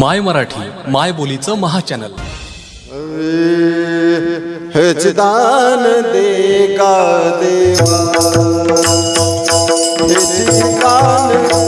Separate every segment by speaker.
Speaker 1: माय मराठी माय बोलीचं महाचॅनल.
Speaker 2: हे दे का देवा? का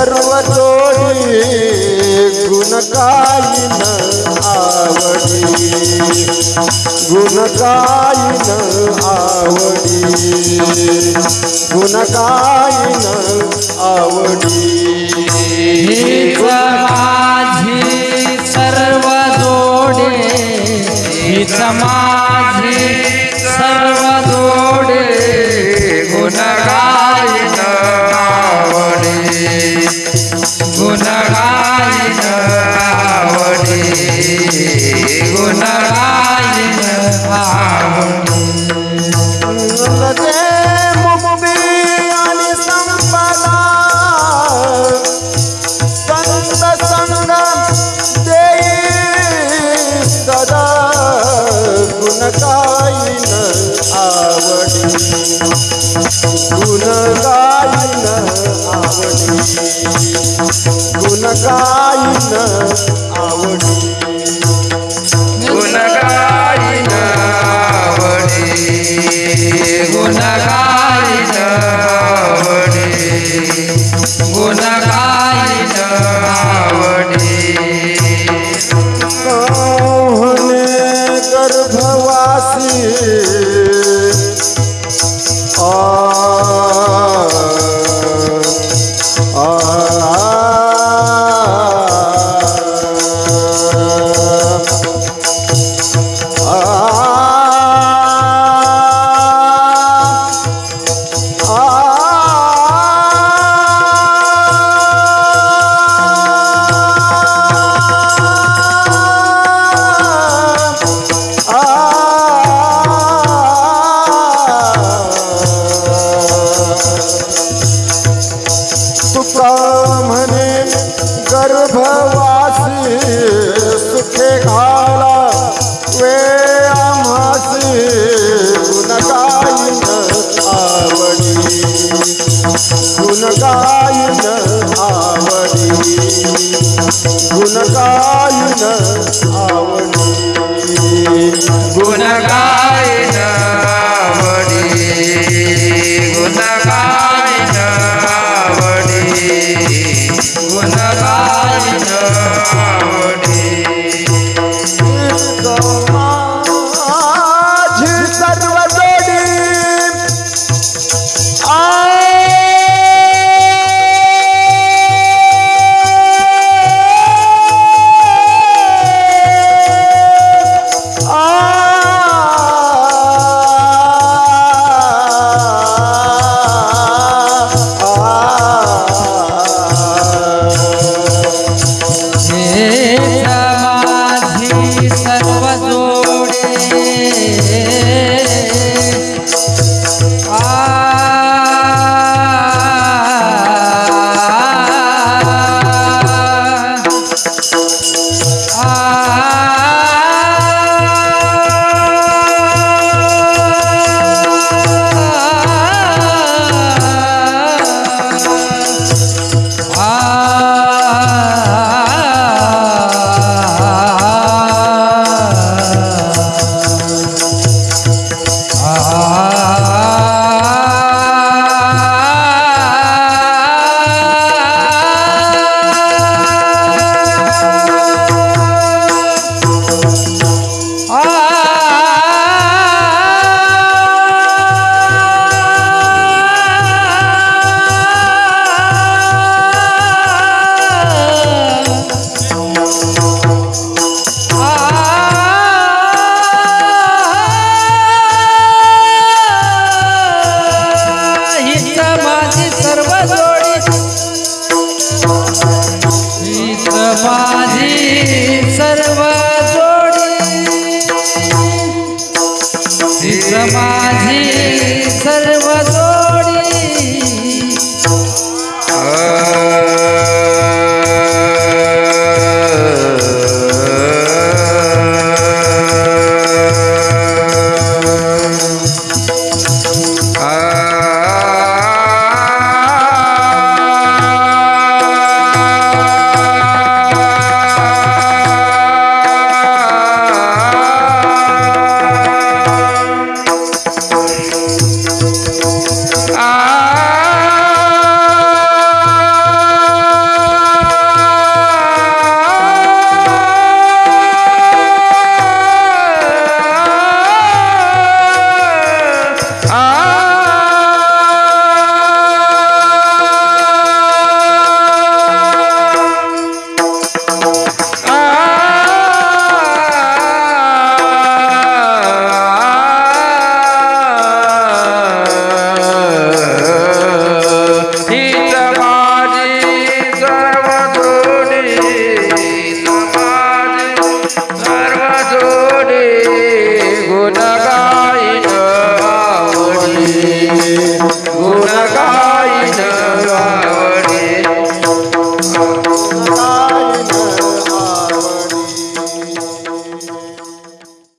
Speaker 2: सर्व जोडी आवडी. गुणकायीन आवडी. आवडी.
Speaker 3: माझी सर्व जोडे गुण गाईन आवडी. गुण आवडी.
Speaker 2: शिवे आमासी गुणगायन आवडी। गुणगायन आवडी।
Speaker 3: गुणगायन